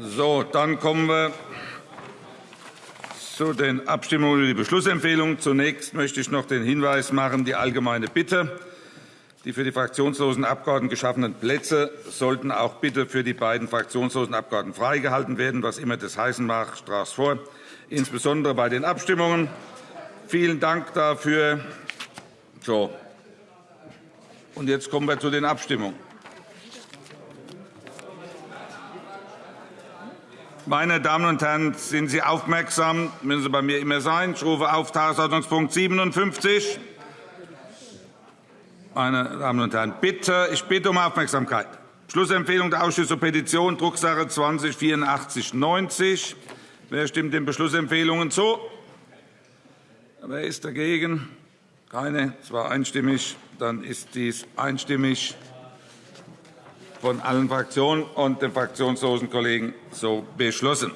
So, dann kommen wir zu den Abstimmungen über die Beschlussempfehlung. Zunächst möchte ich noch den Hinweis machen, die allgemeine Bitte, die für die fraktionslosen Abgeordneten geschaffenen Plätze sollten auch bitte für die beiden fraktionslosen Abgeordneten freigehalten werden, was immer das heißen mag. Es vor, insbesondere bei den Abstimmungen. Vielen Dank dafür. So. Und jetzt kommen wir zu den Abstimmungen. Meine Damen und Herren, sind Sie aufmerksam? Müssen Sie bei mir immer sein. Ich rufe auf Tagesordnungspunkt 57. Meine Damen und Herren, bitte, ich bitte um Aufmerksamkeit. Beschlussempfehlung der Ausschüsse Petition, Drucksache 20 8490. Wer stimmt den Beschlussempfehlungen zu? Wer ist dagegen? Keine. Es war einstimmig. Dann ist dies einstimmig von allen Fraktionen und den fraktionslosen Kollegen so beschlossen.